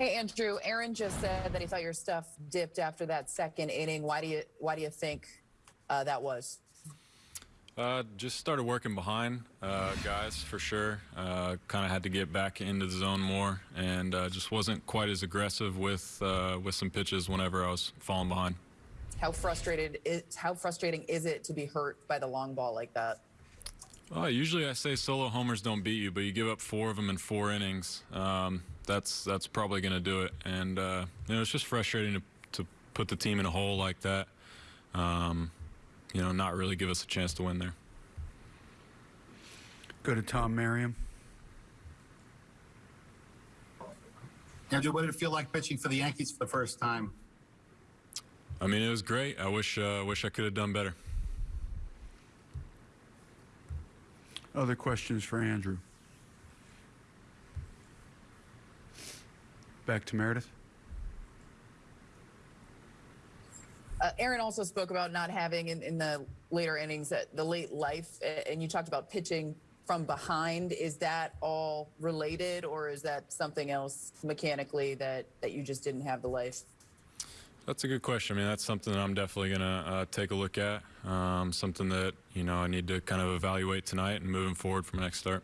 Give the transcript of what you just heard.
Hey Andrew, Aaron just said that he thought your stuff dipped after that second inning. Why do you why do you think uh, that was? Uh, just started working behind uh, guys for sure. Uh, kind of had to get back into the zone more, and uh, just wasn't quite as aggressive with uh, with some pitches whenever I was falling behind. How frustrated is how frustrating is it to be hurt by the long ball like that? Well, usually I say solo homers don't beat you, but you give up four of them in four innings. Um, that's that's probably going to do it, and uh, you know it's just frustrating to to put the team in a hole like that. Um, you know, not really give us a chance to win there. Go to Tom Merriam. Andrew, what did it feel like pitching for the Yankees for the first time? I mean, it was great. I wish uh, wish I could have done better. Other questions for Andrew? Back to Meredith. Uh, Aaron also spoke about not having in, in the later innings that the late life, and you talked about pitching from behind. Is that all related, or is that something else mechanically that that you just didn't have the life? That's a good question. I mean, that's something that I'm definitely going to uh, take a look at. Um, something that, you know, I need to kind of evaluate tonight and moving forward for my next start.